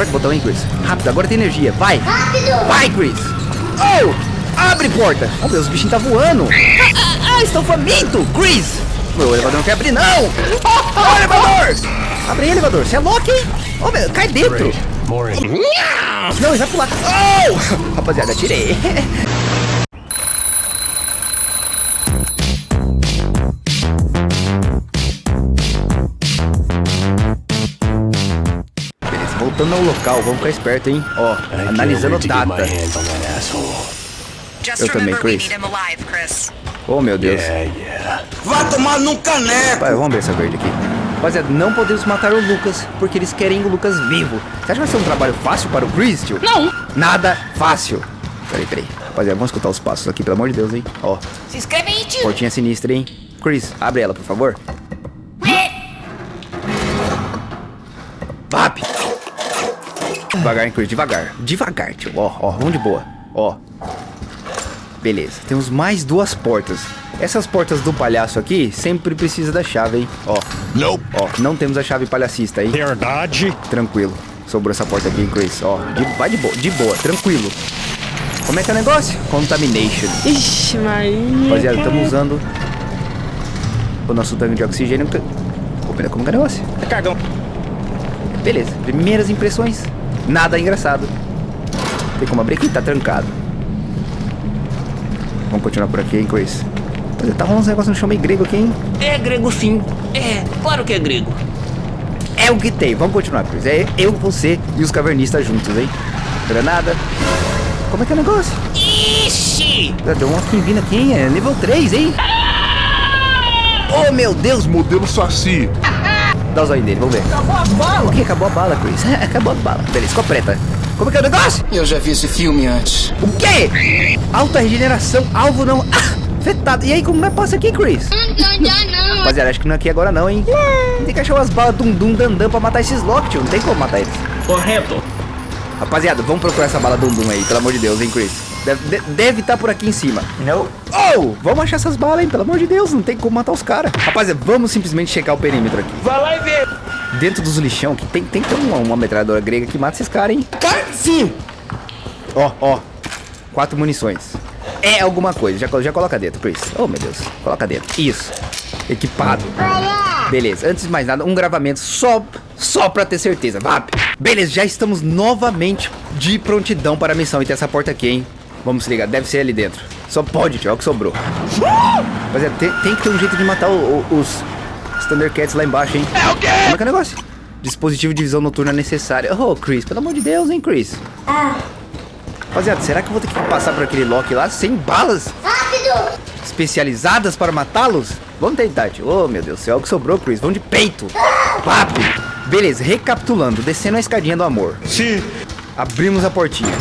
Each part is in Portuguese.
aperta o botão, hein, Chris. Rápido, agora tem energia. Vai. Rápido! Vai, Chris. Oh, abre porta. Oh, meu, os bichinhos tá voando. Ah, ah, ah, estão famintos. Chris. Meu, o elevador não quer abrir, não. Oh, elevador. Abre aí, elevador. Você é louco, hein? Oh, meu, cai dentro. Não, ele vai pular. Oh! Rapaziada, tirei. Voltando ao local, vamos ficar esperto, hein? Ó, analisando data. Just Eu também, Chris. Oh, meu Deus. Vai tomar num caneco! Vai, vamos ver essa verde aqui. Rapaziada, não podemos matar o Lucas, porque eles querem o Lucas vivo. Você acha que vai ser um trabalho fácil para o Chris, tio? Não. Nada fácil. Peraí, peraí. Rapaziada, vamos escutar os passos aqui, pelo amor de Deus, hein? Ó, Se inscreve aí, tio! portinha sinistra, hein? Chris, abre ela, por favor. Devagar, hein, Chris, devagar. Devagar, tio. Ó, ó, vamos de boa. Ó. Beleza, temos mais duas portas. Essas portas do palhaço aqui sempre precisa da chave, hein? Ó, Nope. ó, não temos a chave palhacista aí. Verdade. Tranquilo. Sobrou essa porta aqui, hein, Chris. Ó, de, vai de boa, de boa, tranquilo. Como é que é o negócio? Contamination. Ixi, Maria. Rapaziada, estamos usando o nosso tanque de oxigênio. Pô, pera, como que é o negócio? É cagão. Beleza, primeiras impressões. Nada engraçado. Tem como abrir aqui? Tá trancado. Vamos continuar por aqui, hein, Chris? Rapaziada, Tá rolando uns negócios no chão meio grego aqui, hein? É grego sim. É, claro que é grego. É o que tem. Vamos continuar, Chris. É eu, você e os cavernistas juntos, hein? Granada. Como é que é o negócio? Ixi! Deu uma vindo aqui, hein? É nível 3, hein? Oh, meu Deus! Modelo Saci. Dá o zóio dele, vamos ver. Acabou a bala! O que? Acabou a bala, Chris. Acabou a bala. Beleza, ficou preta. Como é que é o negócio? Eu já vi esse filme antes. O quê? Alta regeneração, alvo não... Ah, afetado. E aí, como é que passa aqui, Chris? Rapaziada, acho que não é aqui agora não, hein? Tem que achar umas balas dum-dum dandam pra matar esses Loki, tio. Não tem como matar eles. Correto. Rapaziada, vamos procurar essa bala dum-dum aí, pelo amor de Deus, hein, Chris? Deve estar por aqui em cima. Não. Oh, vamos achar essas balas, hein? Pelo amor de Deus, não tem como matar os caras. Rapaziada, vamos simplesmente checar o perímetro aqui. Vai lá e vê. Dentro dos lixão, que tem, tem uma, uma metralhadora grega que mata esses caras, hein? Sim. Ó, ó. Quatro munições. É alguma coisa. Já, já coloca dentro, Chris. Oh, meu Deus. Coloca dentro. Isso. Equipado. Beleza. Antes de mais nada, um gravamento só, só pra ter certeza. Vap. Beleza, já estamos novamente de prontidão para a missão. E tem essa porta aqui, hein? Vamos se ligar. Deve ser ali dentro. Só pode, tio. É o que sobrou. Rapaziada, tem, tem que ter um jeito de matar o- o- os, os Thundercats lá embaixo, hein? É o quê? Como é que é o negócio? Dispositivo de visão noturna necessário. Oh, Chris, pelo amor de Deus, hein, Chris? Rapaziada, será que eu vou ter que passar por aquele Loki lá sem balas Rápido! especializadas para matá-los? Vamos tentar, tio. Oh, meu Deus do céu, o que sobrou, Chris? Vamos de peito. Papo. Beleza, recapitulando, descendo a escadinha do amor. Sim. Abrimos a portinha.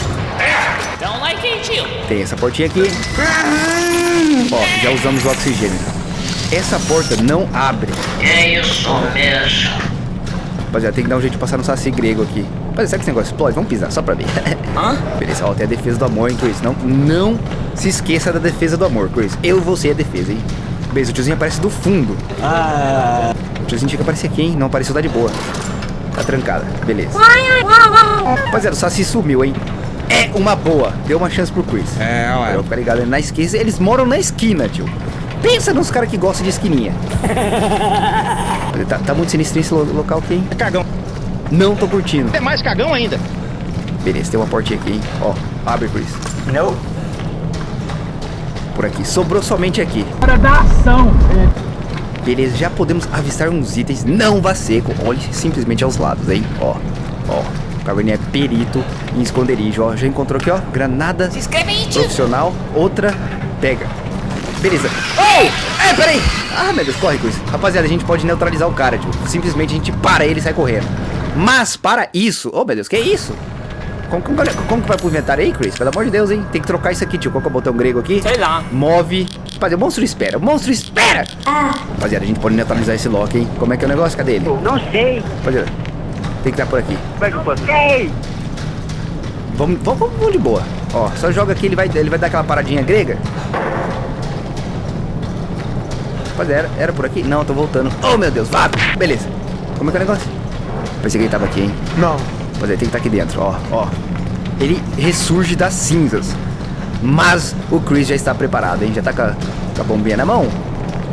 Tem essa portinha aqui. Ó, já usamos o oxigênio. Essa porta não abre. É isso mesmo. Rapaziada, tem que dar um jeito de passar no saci grego aqui. Rapaziada, será que esse negócio explode? Vamos pisar, só pra ver. Hã? Beleza, ó, tem a defesa do amor, hein, Chris? Não, não se esqueça da defesa do amor, Chris. Eu vou ser a defesa, hein? Beleza, o tiozinho aparece do fundo. Ah. O tiozinho tinha que aparecer aqui, hein? Não apareceu, tá de boa. Tá trancada, beleza. Rapaziada, o Saci sumiu, hein? É uma boa. Deu uma chance pro Chris. É, Eu ué. vou ficar ligado na esquina. Eles moram na esquina, tio. Pensa nos caras que gostam de esquininha. tá, tá muito sinistro esse lo- local aqui, hein? É cagão. Não tô curtindo. É mais cagão ainda. Beleza, tem uma portinha aqui, hein? Ó, abre, Chris. Não. Por aqui. Sobrou somente aqui. Hora da ação. Beleza, já podemos avistar uns itens. Não vá seco. Olhe simplesmente aos lados, hein? Ó, ó. O Caverninha é perito em esconderijo, ó. Já encontrou aqui, ó. Granada Se inscreve aí, tio! profissional. Outra, pega. Beleza. Oh! É, peraí. Ah, meu Deus, corre, Chris. Rapaziada, a gente pode neutralizar o cara, tio. Simplesmente a gente para ele e sai correndo. Mas, para isso... Oh, meu Deus, que é isso? Como, como, como que vai pro inventário aí, Chris? Pelo amor de Deus, hein? Tem que trocar isso aqui, tio. Qual que é o botão grego aqui? Sei lá. Move. Rapaziada, o monstro espera. O monstro espera! Rapaziada, a gente pode neutralizar esse Loki, hein? Como é que é o negócio? Cadê ele? Não sei. Rapaziada, tem que estar por aqui. Como é que eu posso? Sei. Vamos, vamos, vamos, de boa. Ó, só joga aqui, ele vai, ele vai dar aquela paradinha grega. Rapaziada, era, era por aqui? Não, eu tô voltando. Oh, meu Deus, vá! Beleza. Como é que é o negócio? Pensei que ele tava aqui, hein? Não. Mas ele tem que estar aqui dentro, ó, ó. Ele ressurge das cinzas. Mas o Chris já está preparado, hein? Já tá com a, com a bombinha na mão.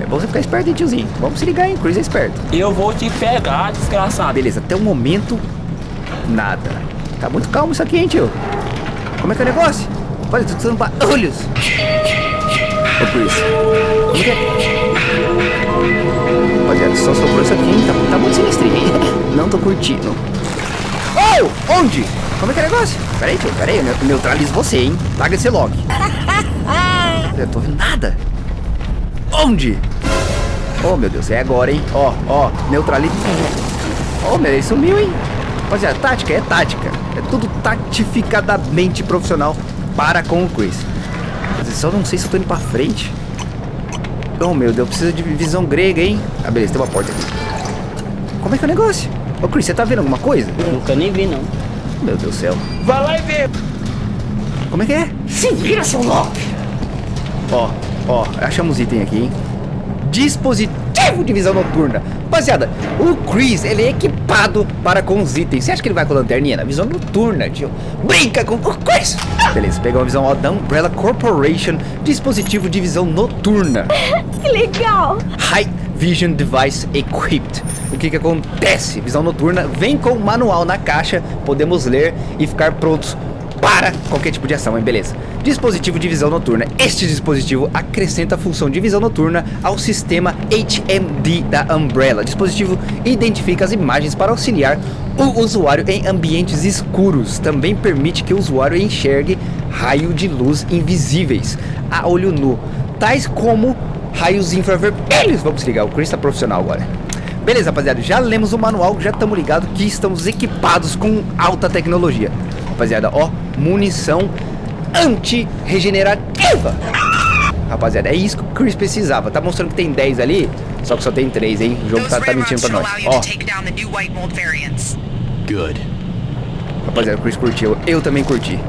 É bom você ficar esperto, hein, tiozinho? Vamos se ligar, hein? Chris é esperto. Eu vou te pegar, desgraçado. Beleza, até o momento, nada. Tá muito calmo isso aqui, hein, tio? Como é que é o negócio? Olha, tô precisando barulhos. Ô, Chris. Como que é? Rapaziada, só sobrou isso aqui, hein? Tá, tá muito sinistrinho, hein? Não tô curtindo. Oh! Onde? Como é que é o negócio? Pera aí, tio, pera aí. Eu neutralizo você, hein? Larga esse lock. Eu tô vendo nada. Onde? Oh, meu Deus, é agora, hein? Ó, ó, neutraliza. Oh, meu, ele sumiu, hein? Rapaziada, tática é tática. É tudo tatificadamente profissional para com o Chris. Mas eu só não sei se eu tô indo pra frente. Oh, meu Deus, precisa de visão grega, hein? Ah, beleza, tem uma porta aqui. Como é que é o negócio? Ô, Chris, você tá vendo alguma coisa? Nunca nem vi, não. Meu Deus do céu. Vai lá e vê. Como é que é? Se vira, seu louco! Ó, ó, achamos item aqui, hein? Dispositivo de visão noturna. Rapaziada, o Chris, ele é equipado para com os itens. Você acha que ele vai com a lanterninha? Na visão noturna, tio. Brinca com o Chris. Beleza, pegou uma visão ó, da Umbrella Corporation. Dispositivo de visão noturna. Que legal! High Vision Device Equipped. O que que acontece? Visão noturna vem com o manual na caixa, podemos ler e ficar prontos para qualquer tipo de ação, hein? Beleza. Dispositivo de visão noturna. Este dispositivo acrescenta a função de visão noturna ao sistema HMD da Umbrella. Dispositivo identifica as imagens para auxiliar o usuário em ambientes escuros. Também permite que o usuário enxergue raio de luz invisíveis a olho nu, tais como raios infravermelhos. Vamos ligar, o Chris tá profissional agora. Beleza, rapaziada, já lemos o manual, já estamos ligados que estamos equipados com alta tecnologia. Rapaziada, ó, munição anti-regenerativa. Rapaziada, é isso que o Chris precisava. Tá mostrando que tem 10 ali, só que só tem 3, hein? O jogo tá, tá mentindo pra nós. Ó, Good. rapaziada, o Chris curtiu. Eu também curti.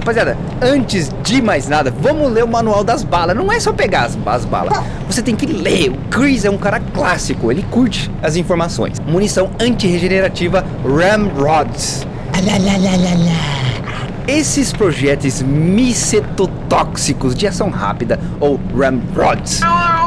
Rapaziada, antes de mais nada, vamos ler o manual das balas. Não é só pegar as, as balas. Você tem que ler. O Chris é um cara clássico. Ele curte as informações. Munição anti-regenerativa Ramrods. Esses projéteis micetotóxicos de ação rápida, ou Ramrods,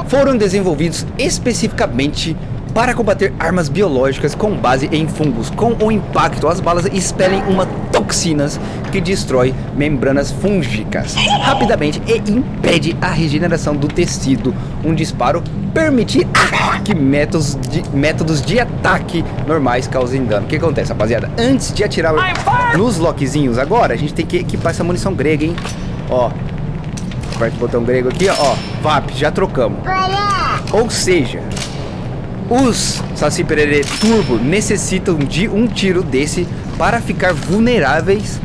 foram desenvolvidos especificamente para combater armas biológicas com base em fungos. Com o impacto, as balas expelem uma toxinas que destrói membranas fúngicas rapidamente e impede a regeneração do tecido. Um disparo permite que métodos de, métodos de ataque normais causem dano. O que acontece, rapaziada? Antes de atirar nos lockzinhos agora, a gente tem que equipar essa munição grega, hein? Ó, aperta o botão grego aqui, ó. VAP, já trocamos. Ou seja, os Saci Pererê Turbo necessitam de um tiro desse para ficar vulneráveis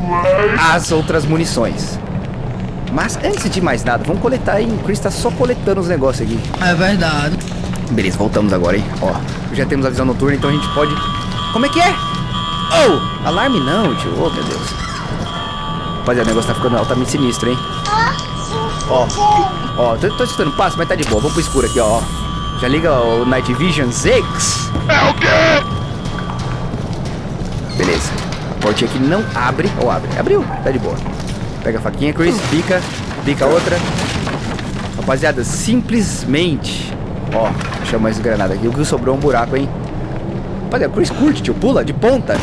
às outras munições. Mas antes de mais nada, vamos coletar aí. O Chris tá só coletando os negócios aqui. É verdade. Beleza, voltamos agora, hein? Ó, já temos a visão noturna, então a gente pode... Como é que é? Oh! Alarme não, tio. Oh, meu Deus. Rapaziada, o negócio tá ficando altamente sinistro, hein? Ó, ó, tô, tô escutando passo, mas tá de boa. Vamos pro escuro aqui, ó. Já liga o Night Vision Zix. É o quê? Beleza. A portinha aqui não abre. Ou abre? Abriu. Tá de boa. Pega a faquinha, Chris. Pica. Pica outra. Rapaziada, simplesmente... Ó, chama mais granada aqui. O que sobrou é um buraco, hein? Rapaziada, Chris curte, tio. Pula de ponta.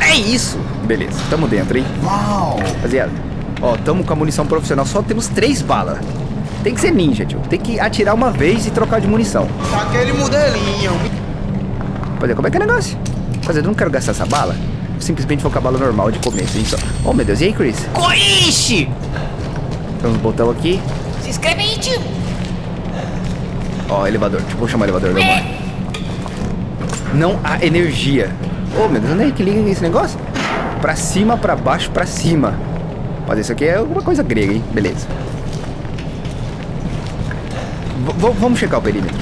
É isso. Beleza, tamo dentro, hein? Uau! Rapaziada, ó, tamo com a munição profissional. Só temos três balas. Tem que ser ninja, tio. Tem que atirar uma vez e trocar de munição. Aquele modelinho. Rapaziada, como é que é o negócio? Rapaziada, eu não quero gastar essa bala. Simplesmente vou com a bala normal de começo, hein? Só. Oh, meu Deus. E aí, Chris? Coiche! Temos um botão aqui. Se inscreve aí, tio! Ó, elevador. Deixa eu vou chamar o elevador normal. Não há energia. Oh, meu Deus, onde é que liga esse negócio? Pra cima, pra baixo, pra cima. Mas isso aqui é alguma coisa grega, hein? Beleza. V vamos checar o perímetro.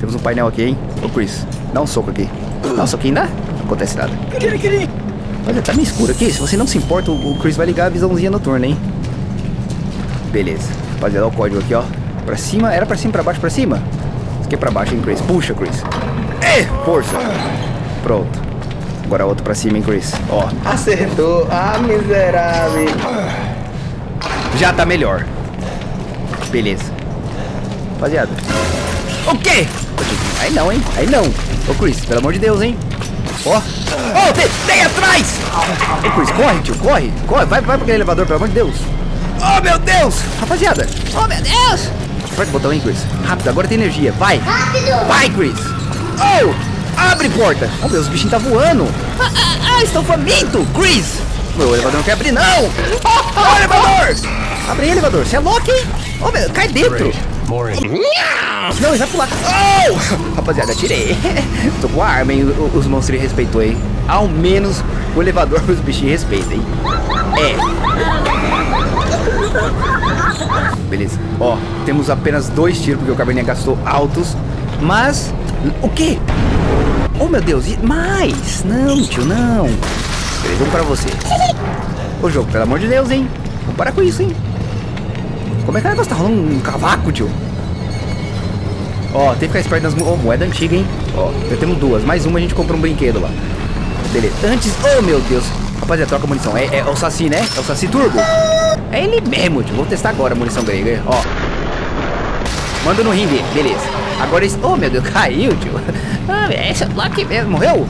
Temos um painel aqui, hein? Ô, Chris, dá um soco aqui. Dá um soquinho, dá? Não acontece nada. Olha, tá meio escuro aqui. Se você não se importa, o o Chris vai ligar a visãozinha noturna, hein? Beleza. Rapaziada, olha o código aqui, ó. Pra cima, era pra cima, pra baixo, pra cima? Isso aqui é pra baixo, hein, Chris? Puxa, Chris. É, força. Pronto. Agora outro pra cima, hein, Chris? Ó, acertou. Ah, miserável. Já tá melhor. Beleza. Rapaziada. O quê? Aí não, hein? Aí não. Ô, Chris, pelo amor de Deus, hein? Ó. Ó, tem, tem atrás! Ô, Chris, corre, tio, corre. Corre, vai, vai pra aquele elevador, pelo amor de Deus. Oh, meu Deus! Rapaziada. Oh, meu Deus! Aperta o botão, hein, Chris? Rápido, agora tem energia. Vai. Rápido! Vai, Chris! Oh! Abre porta! Oh, meu, os bichinhos tá voando! Ah, ah, ah, estão faminto! Chris! Meu, o elevador não quer abrir, não! Oh, elevador! Abre aí, elevador! Você é louco, hein? Oh, meu, cai dentro! Não, ele vai pular! Oh! Rapaziada, tirei! Tô com a arma, hein? Os monstros respeitou, hein? Ao menos o elevador os bichinhos respeitam, hein? É. Beleza. Ó, temos apenas dois tiros, porque o Cabernet gastou altos. Mas. O quê? Oh meu Deus, e mais? Não, tio, não. Beleza, um pra você. Ô jogo, pelo amor de Deus, hein? Vamos parar com isso, hein? Como é que o negócio tá rolando um cavaco, tio? Ó, tem que ficar esperto nas oh, moeda antiga, hein? Ó, já temos duas. Mais uma a gente compra um brinquedo lá. Beleza. Antes. Oh meu Deus. Rapaziada, troca a munição. É, é o Saci, né? É o Saci Turbo. É ele mesmo, tio. Vou testar agora a munição grega. Ó. Manda no dele. Beleza. Agora esse. Oh meu Deus, caiu, tio. Ah, é esse é o Lucky mesmo. Morreu?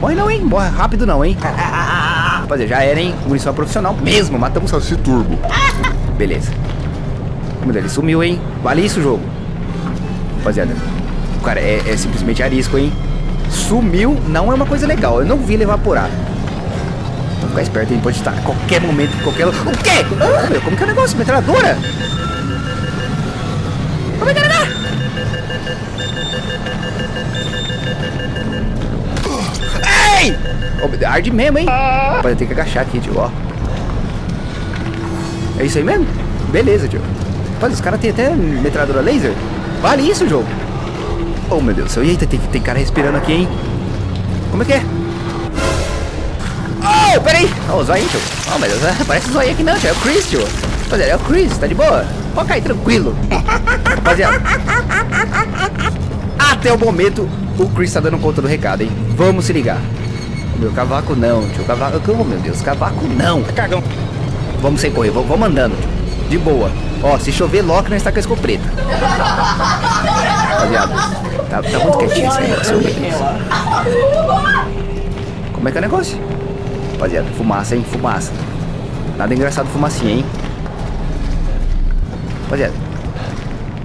Morre não, hein? Morre rápido não, hein? Rapaziada, já era, hein? Munição profissional mesmo. Matamos o Saci Turbo. Beleza. Meu ele sumiu, hein? Vale isso, jogo. Rapaziada, o cara é, é simplesmente arisco, hein? Sumiu, não é uma coisa legal. Eu não vi ele evaporar. Vamos ficar esperto, hein? Pode estar a qualquer momento, qualquer... O quê? Ah, meu, como que é o negócio? Metralhadora? Como é que negócio? Ei! Arde mesmo, hein? Rapaziada, tem que agachar aqui, tio, ó. É isso aí mesmo? Beleza, tio. Rapaz, os caras têm até metralhadora laser. Vale isso, jogo? Oh, meu Deus do céu. Eita, tem, tem cara respirando aqui, hein? Como é que é? Oh, peraí. Oh, o zóio, tio. Oh, meu Deus. Parece zóio aqui não, tio. É o Chris, tio. Rapaziada, é o Chris. Tá de boa? Pode cair tranquilo. Rapaziada. Até o momento, o Chris tá dando conta do recado, hein? Vamos se ligar. Meu cavaco não, tio. Cavaco... Oh, meu Deus. Cavaco não. Cagão. Vamos sem correr. Vamos andando, tio. De boa. Ó, se chover, Loki, nós tá com a escopeta. Rapaziada, tá, tá muito quietinho meu Deus. Como é que é o negócio? Rapaziada, fumaça, hein? Fumaça. Nada engraçado fumacinha, hein? Rapaziada.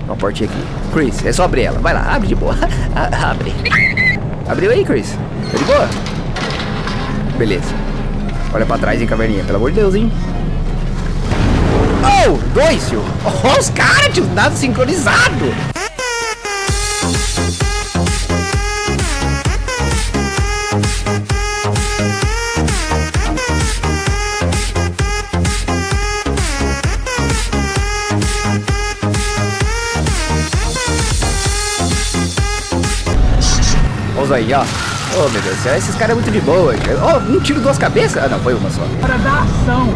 Uma portinha aqui. Chris, é só abrir ela. Vai lá, abre de boa. Abre. Abriu aí, Chris. Tá de boa? Beleza. Olha pra trás, hein, caverninha. Pelo amor de Deus, hein? Dois, tio. Oh, os caras, tio. Nada sincronizado. Olha aí, ó. Oh, meu Deus do céu. Esses caras é muito de boa. tio. Oh, um tiro, duas cabeças. Ah, não. Foi uma só. Para dar ação.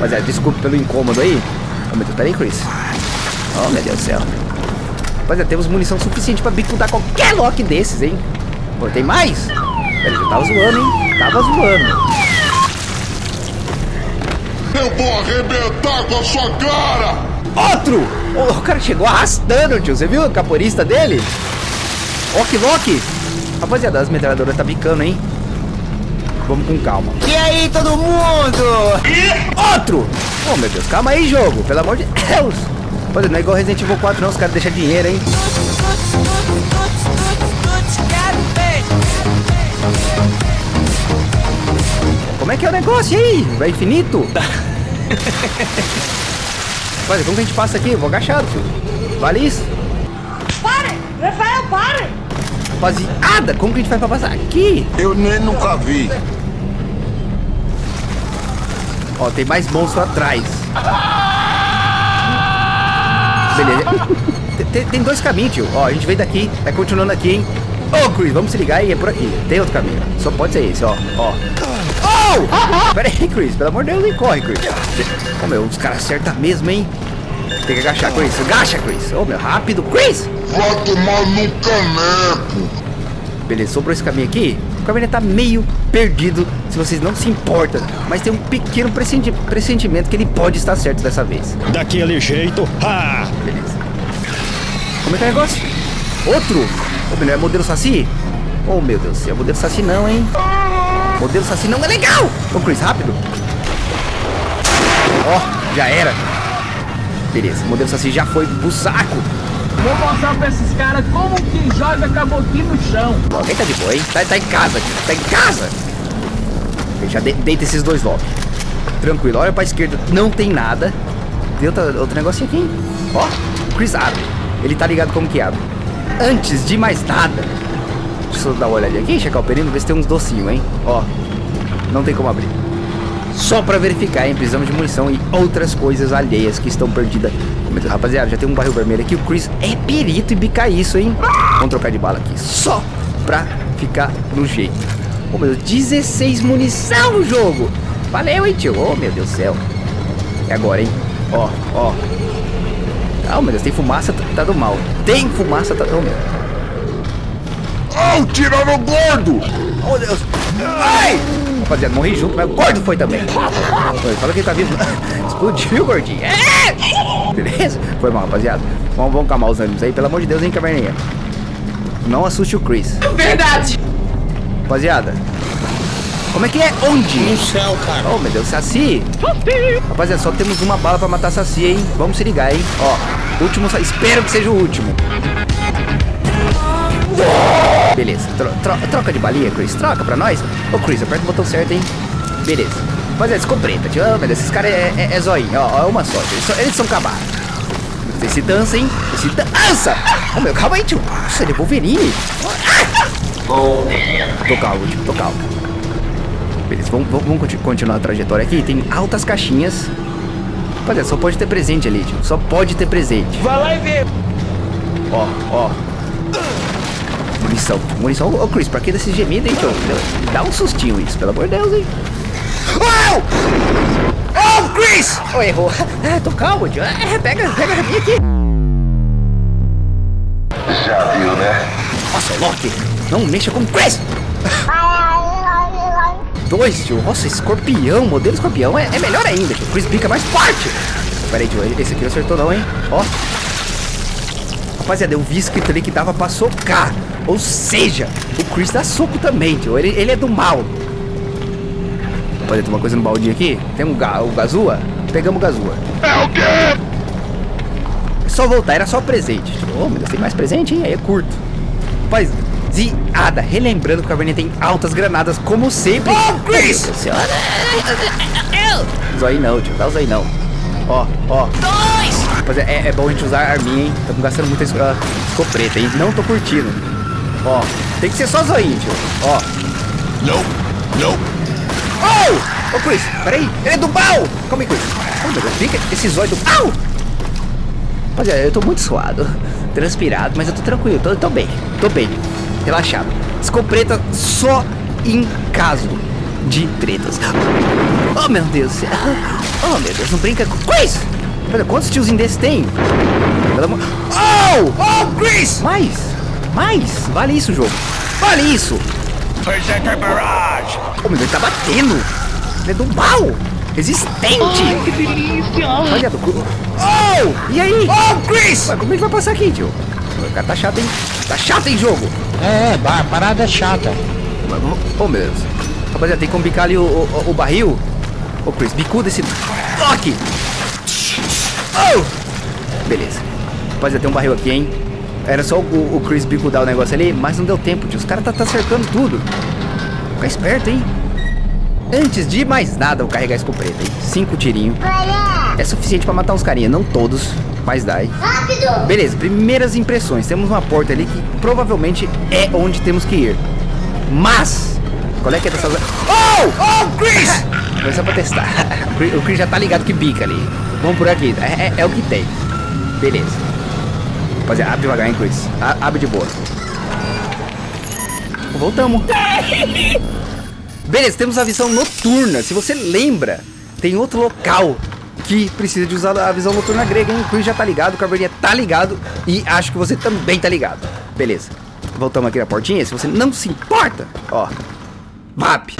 Mas é, desculpe pelo incômodo aí. Oh, meu Deus, peraí, Chris. Oh, meu Deus do céu. Mas é, temos munição suficiente pra bicudar qualquer lock desses, hein? Pô, tem mais? Peraí, eu tava zoando, hein? Tava zoando. Eu vou arrebentar com a sua cara! Outro! O cara chegou arrastando, tio. Você viu o caporista dele? Ok, Loki. Rapaziada, as metralhadoras tá bicando, hein? Vamos com calma. E aí, todo mundo? Outro! Oh, meu Deus, calma aí, jogo. Pelo amor de Deus. Rapaziada, não é igual Resident Evil 4, não. Os caras deixam dinheiro, hein? Como é que é o negócio aí? Vai infinito? Rapaziada, como que a gente passa aqui? Eu vou agachado, filho. Vale isso? Pare! Rafael, pare! Rapaziada, como que a gente faz pra passar aqui? Eu nem nunca vi. Ó, tem mais monstro atrás. Beleza. Tem- tem, dois caminhos, tio. Ó, a gente veio daqui, vai continuando aqui, hein? Ô, Chris, vamos se ligar e é por aqui. Tem outro caminho. Só pode ser esse, ó. Ó. Oh! Pera aí, Chris. Pelo amor de Deus, nem corre, Chris. Ô, meu, os caras acertam mesmo, hein? Tem que agachar, Chris. Agacha, Chris. Ô, meu, rápido, Chris. Vai tomar no caneco! Beleza, sobrou esse caminho aqui. O Caverninha tá meio perdido, se vocês não se importam. Mas tem um pequeno pressenti- pressentimento que ele pode estar certo dessa vez. Daquele jeito, ha! Beleza. Como é que é o negócio? Outro? Ô, meu, é modelo Saci? Oh, meu Deus do céu. Modelo Saci não, hein? Modelo Saci não é legal! Ô, Chris, rápido. Ó, já era. Beleza, modelo Saci já foi pro saco. Vou mostrar pra esses caras como que joga cabotinho no chão. Alguém tá de boa, hein? Tá, tá em casa. Tá em casa. Já de, deita esses dois logo. Tranquilo, olha pra esquerda. Não tem nada. Tem outra, outro negocinho aqui, hein? Ó, o Chris abre. Ele tá ligado como que abre. Antes de mais nada. Deixa eu dar uma olhadinha aqui, checar o perino, ver se tem uns docinhos, hein? Ó, não tem como abrir. Só pra verificar, hein? Precisamos de munição e outras coisas alheias que estão perdidas. Rapaziada, já tem um barril vermelho aqui. O Chris é perito em bicar isso, hein? Vamos trocar de bala aqui. Só pra ficar no jeito. Oh, meu Deus, 16 munição no jogo. Valeu, hein, tio? Oh, meu Deus do céu. É agora, hein? Ó, ó. Ah, meu Deus, tem fumaça, tá, tá do mal. Tem fumaça, tá... Oh, meu. Oh, tirando gordo! Oh, Deus. Ai! Rapaziada, morri junto, mas o gordo foi também. Foi, fala que ele tá vivo. Explodiu, gordinho. É! Beleza? Foi mal, rapaziada. Vamos, vamos calmar os ânimos aí, pelo amor de Deus, hein, caverninha. Não assuste o Chris. Verdade. Rapaziada. Como é que é? Onde? No céu, cara. Oh, meu Deus, Saci. Rapaziada, só temos uma bala pra matar Saci, hein? Vamos se ligar, hein? Ó, último Saci. Espero que seja o último. Beleza, tro- tro- troca de balinha, Chris. Troca pra nós. Ô, Chris, aperta o botão certo, hein? Beleza. Rapaziada, escopeta, tio. Oh, meu Deus, esses caras é, é, é zoinho. Ó, ó, é uma sorte. Eles, são- eles são cabaços. Esse dança, hein? Esse dança! Oh, meu, calma aí, tio. Nossa, ele é Wolverine. Tô calmo, tio, tô calmo. Beleza, vamos, vamos, vamos conti- continuar a trajetória aqui. Tem altas caixinhas. Rapaziada, só pode ter presente ali, tio. Só pode ter presente. Vai lá e vê. Ó, ó. Munição, munição. Ô, Chris, pra que desse gemido, hein, tio? Dá um sustinho isso, pelo amor de Deus, hein? Oh! Oh, Chris! Oh, errou. Ah, tô calmo, tio. Ah, pega, pega a minha aqui. Já viu, né? Nossa, Loki, não mexa com o Chris! Dois, tio. Nossa, escorpião, modelo escorpião é, é melhor ainda, tio. Chris pica mais forte. Pera aí, tio. Esse aqui não acertou não, hein? Ó. Rapaziada, eu vi escrito ali que dava pra socar. Ou seja, o Chris dá soco também, tio. Ele, ele é do mal. Rapaziada, tem uma coisa no baldinho aqui. Tem um ga, o Gazua. Pegamos o Gazua. É o quê? É só voltar, era só presente. Tipo, oh, meu Deus, tem mais presente, hein? Aí é curto. Rapaziada, relembrando que o Caverninha tem altas granadas, como sempre. Oh, Chris! Meu Deus. Zói não, tio, dá o zói não. Ó, ó. Dois! Rapaziada, é, é bom a gente usar a arminha, hein? Estamos gastando muita esco- ah, escopeta, hein? Não tô curtindo. Ó, tem que ser só zoinho, tio. Ó. Não, não. Oh! Ô, Chris, peraí. Ele é do mal! Calma aí, Chris. Oh, meu Deus, fica esse zóio do mal! Rapaziada, eu tô muito suado, transpirado, mas eu tô tranquilo, tô, tô bem, tô bem, relaxado. Escopeta só em caso de tretas. Oh, meu Deus do céu. Oh, meu Deus, não brinca com... Chris! Pera, quantos tiozinhos desses tem? Pelo amor... Oh! Oh, Chris! Mais! Mais! Vale isso, jogo. Vale isso! Oh, meu Deus, ele tá batendo! Ele é do mal! Resistente! Que delícia. Olha do cu. Oh! E aí? Oh, Chris! Ué, como é que vai passar aqui, tio? O cara tá chato, hein? Tá chato, hein, jogo? É, é, ba- parada é chata. Oh, meu Deus. Rapaziada, tem como bicar ali o, o, o barril? Ô, Chris, bicuda esse toque! Oh! Beleza. Rapaziada, tem um barril aqui, hein? Era só o, o Chris bicudar o negócio ali, mas não deu tempo, tio. Os caras tá, tá cercando tudo. Fica esperto, hein? Antes de mais nada, eu carregar a escopeta, hein? Cinco tirinhos. É suficiente pra matar uns carinha, não todos, mas dá, hein? Rápido. Beleza, primeiras impressões. Temos uma porta ali que provavelmente é onde temos que ir. Mas, qual é que é dessas... Oh! Oh, Chris! Foi só pra testar. O Chris- O Chris já tá ligado que bica ali. Vamos por aqui. É, é- é o que tem. Beleza. Rapaziada, abre devagar, hein, Chris. A- abre de boa. Voltamos. Beleza, temos a visão noturna. Se você lembra, tem outro local que precisa de usar a visão noturna grega, hein? O Chris já tá ligado, o Caverninha tá ligado e acho que você também tá ligado. Beleza. Voltamos aqui na portinha, se você não se importa, ó, VAP.